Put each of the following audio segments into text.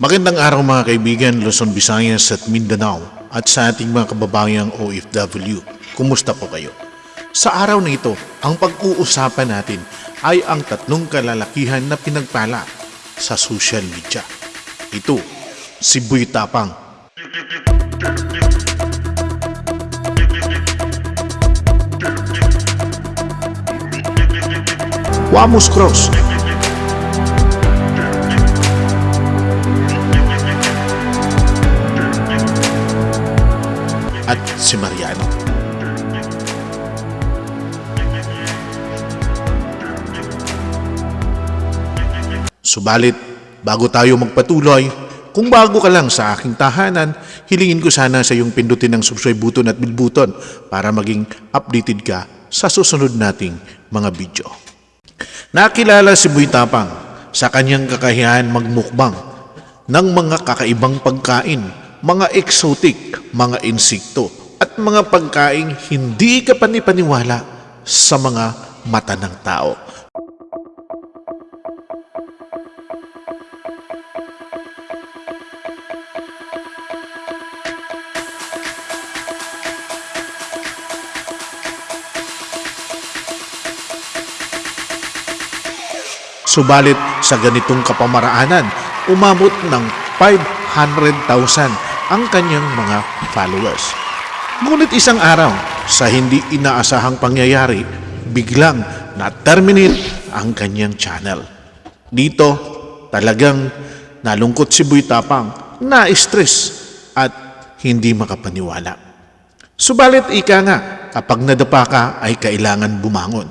Magandang araw mga kaibigan, Luzon, Visayas at Mindanao at sa ating mga kababayang OFW. Kumusta po kayo? Sa araw na ito, ang pag-uusapan natin ay ang tatlong kalalakihan na pinagpala sa social media. Ito, si Buy Tapang, Wamos Cross, si Mariano. Subalit, bago tayo magpatuloy, kung bago ka lang sa aking tahanan, hilingin ko sana sa iyong pindutin ang subscribe button at bell button para maging updated ka sa susunod nating mga video. Nakilala si Buy Tapang sa kanyang kakayahan magmukbang ng mga kakaibang pagkain, mga exotic, mga insekto at mga pagkain hindi ka panipaniwala sa mga mata ng tao. Subalit sa ganitong kapamaraanan, umabot ng 500,000 ang kanyang mga followers. Ngunit isang araw, sa hindi inaasahang pangyayari, biglang na-terminate ang kanyang channel. Dito, talagang nalungkot si Buy Tapang, na-stress at hindi makapaniwala. Subalit ika nga, kapag nadapa ka ay kailangan bumangon.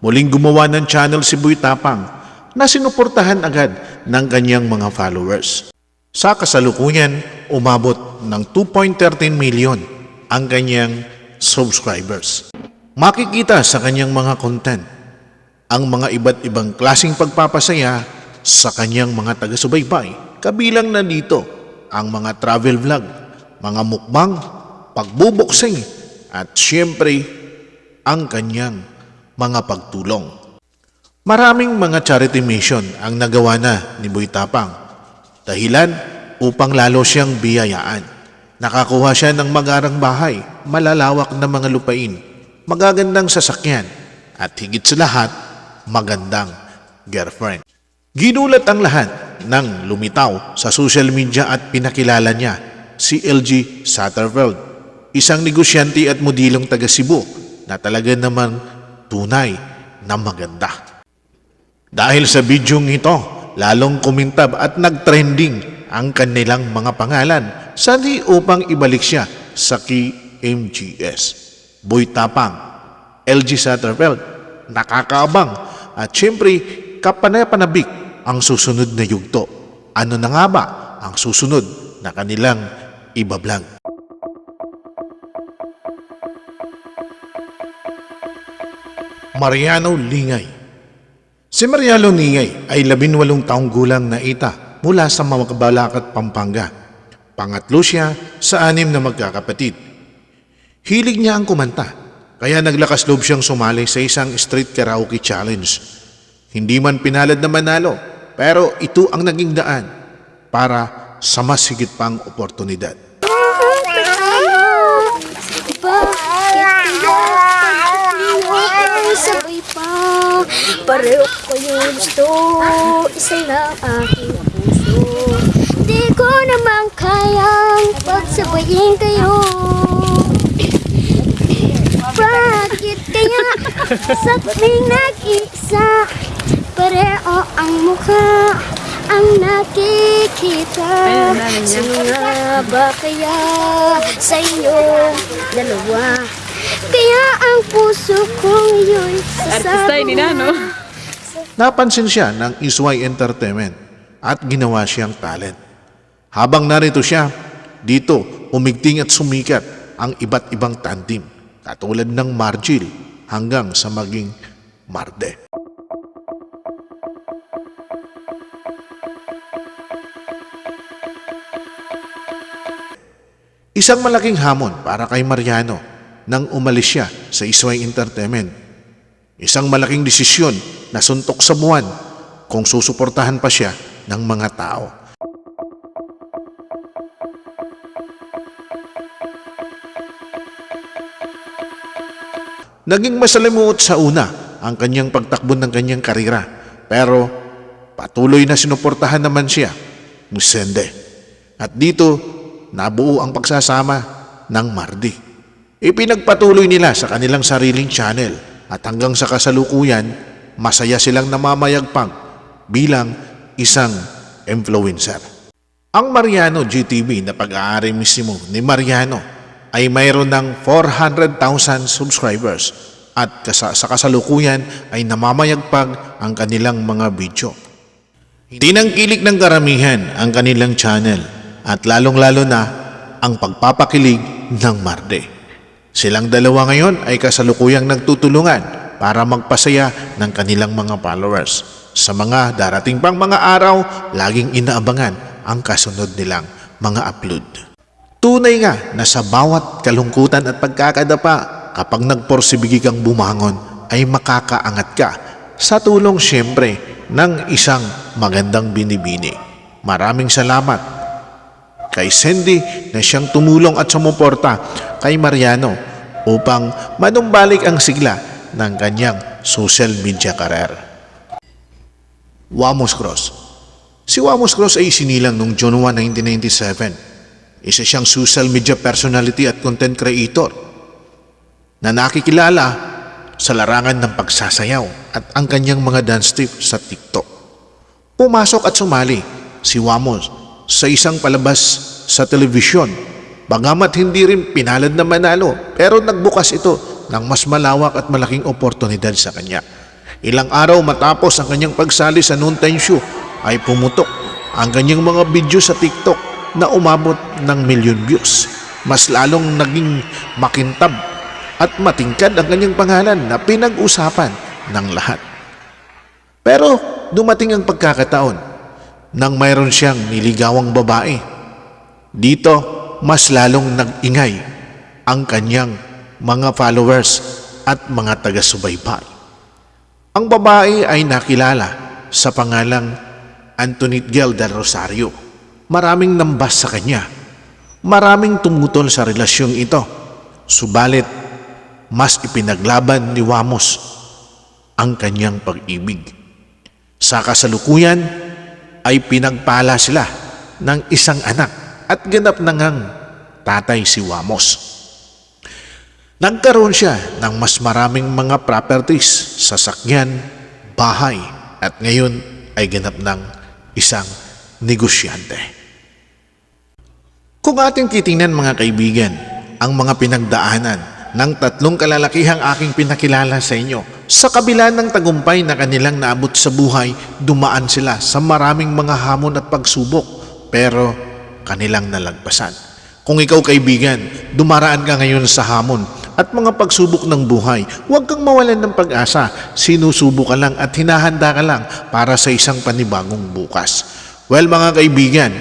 Muling gumawa ng channel si Buy Tapang na sinuportahan agad ng kanyang mga followers. Sa kasalukuyan, umabot ng 2.13 million ang kanyang subscribers. Makikita sa kanyang mga content ang mga iba't ibang klasing pagpapasaya sa kanyang mga taga-subaybay. Kabilang na dito ang mga travel vlog, mga mukbang, pagbuboksing at siyempre ang kanyang mga pagtulong. Maraming mga charity mission ang nagawa na ni Boy Tapang. Dahilan upang lalo siyang biyayaan. Nakakuha siya ng magarang bahay, malalawak na mga lupain, magagandang sasakyan, at higit sa lahat, magandang girlfriend. Ginulat ang lahat ng lumitaw sa social media at pinakilala niya si LG Satterfeld, isang negosyante at modilong taga Cebu na talaga namang tunay na maganda. Dahil sa bidyong ito, lalong kumintab at nagtrending ang kanilang mga pangalan sali upang ibalik siya sa KMGS. Boy Tapang, LG Satterfeld, nakakaabang at syempre kapanapanabik ang susunod na yugto. Ano na nga ba ang susunod na kanilang ibablog? Mariano Lingay Si Mariano Lingay ay labinwalong taong gulang na ita mula sa Mawakabalakat, Pampanga. Pangatlo siya sa anim na magkakapatid. Hilig niya ang kumanta, kaya naglakas loob siyang sumali sa isang street karaoke challenge. Hindi man pinalad na manalo, pero ito ang naging daan para sa mas higit pang oportunidad. Sabay pa Pareho gusto Isa lang aking ko naman kayang Pagsabayin kayo Bakit kaya Sa tuwing nag-isa Pareho ang mukha Ang nakikita Sino nga ba kaya Sa inyong dalawa kaya ang puso ko ngayon ni Nano. Napansin siya ng Isway Entertainment at ginawa siyang talent. Habang narito siya, dito umigting at sumikat ang iba't ibang tandem katulad ng Margil hanggang sa maging Marde. Isang malaking hamon para kay Mariano nang umalis siya sa Isway Entertainment. Isang malaking desisyon na suntok sa buwan kung susuportahan pa siya ng mga tao. Naging masalimuot sa una ang kanyang pagtakbo ng kanyang karira. Pero patuloy na sinuportahan naman siya ni Sende. At dito, nabuo ang pagsasama ng Mardi. Ipinagpatuloy nila sa kanilang sariling channel at hanggang sa kasalukuyan, masaya silang namamayagpag bilang isang influencer. Ang Mariano GTV na pag-aari mismo ni Mariano ay mayroon ng 400,000 subscribers at sa kasalukuyan ay namamayagpag ang kanilang mga video. Tinangkilik ng karamihan ang kanilang channel at lalong-lalo na ang pagpapakilig ng Marde. Silang dalawa ngayon ay kasalukuyang nagtutulungan para magpasaya ng kanilang mga followers. Sa mga darating pang mga araw, laging inaabangan ang kasunod nilang mga upload. Tunay nga na sa bawat kalungkutan at pagkakadapa, kapag nagporsibigi kang bumangon, ay makakaangat ka sa tulong siyempre ng isang magandang binibini. Maraming salamat kay Cindy na siyang tumulong at sumuporta kay Mariano upang manumbalik ang sigla ng kanyang social media career. Wamos Cross Si Wamos Cross ay sinilang noong June 1, 1997. Isa siyang social media personality at content creator na nakikilala sa larangan ng pagsasayaw at ang kanyang mga dance step sa TikTok. Pumasok at sumali si Wamos sa isang palabas sa telebisyon. Bagamat hindi rin pinalad na manalo, pero nagbukas ito ng mas malawak at malaking oportunidad sa kanya. Ilang araw matapos ang kanyang pagsali sa noontime show ay pumutok ang kanyang mga video sa TikTok na umabot ng milyon views. Mas lalong naging makintab at matingkad ang kanyang pangalan na pinag-usapan ng lahat. Pero dumating ang pagkakataon nang mayroon siyang niligawang babae. Dito, mas lalong nag-ingay ang kanyang mga followers at mga taga-subaybay. Ang babae ay nakilala sa pangalang Antonit Gel del Rosario. Maraming nambas sa kanya. Maraming tumutol sa relasyong ito. Subalit, mas ipinaglaban ni Wamos ang kanyang pag-ibig. Sa kasalukuyan ay pinagpala sila ng isang anak at ganap na ngang tatay si Wamos. Nagkaroon siya ng mas maraming mga properties, sasakyan, bahay at ngayon ay ganap ng isang negosyante. Kung ating titingnan mga kaibigan, ang mga pinagdaanan ng tatlong kalalakihang aking pinakilala sa inyo, sa kabila ng tagumpay na kanilang naabot sa buhay, dumaan sila sa maraming mga hamon at pagsubok, pero kanilang nalagpasan. Kung ikaw kaibigan, dumaraan ka ngayon sa hamon at mga pagsubok ng buhay, huwag kang mawalan ng pag-asa. Sinusubo ka lang at hinahanda ka lang para sa isang panibagong bukas. Well mga kaibigan,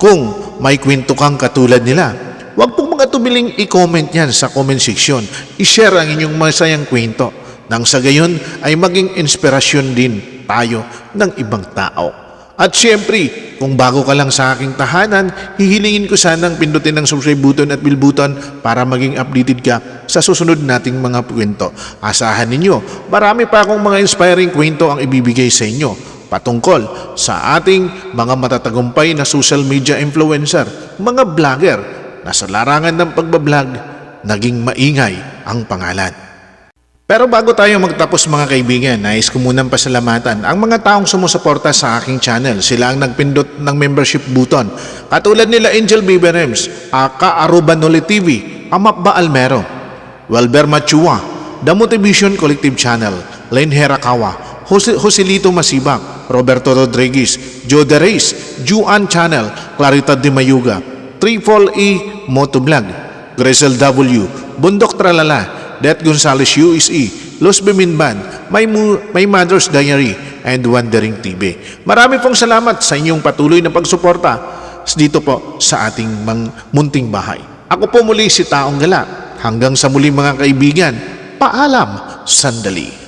kung may kwento kang katulad nila, huwag pong mga tumiling i-comment yan sa comment section. I-share ang inyong masayang kwento nang sa gayon ay maging inspirasyon din tayo ng ibang tao. At syempre, kung bago ka lang sa aking tahanan, hihilingin ko sanang pindutin ang subscribe button at bell button para maging updated ka sa susunod nating mga kwento. Asahan ninyo, marami pa akong mga inspiring kwento ang ibibigay sa inyo patungkol sa ating mga matatagumpay na social media influencer, mga vlogger na sa larangan ng pagbablog, naging maingay ang pangalan. Pero bago tayo magtapos mga kaibigan, nais ko munang pasalamatan ang mga taong sumusuporta sa aking channel. Sila ang nagpindot ng membership button. Katulad nila Angel Biberems, Aka Arubanoli TV, Amapba Almero, Welber Machua, The Motivation Collective Channel, Len Herakawa, Jose, Joselito Masibak, Roberto Rodriguez, Joe De Reyes, Juan Channel, Clarita De Mayuga, Triple E Motovlog, Grisel W, Bundok Tralala, Det Gonzales USE, Los Biminban, My, Mo- My Mother's Diary, and Wandering TV. Marami pong salamat sa inyong patuloy na pagsuporta dito po sa ating mang munting bahay. Ako po muli si Taong Gala. Hanggang sa muli mga kaibigan, paalam sandali.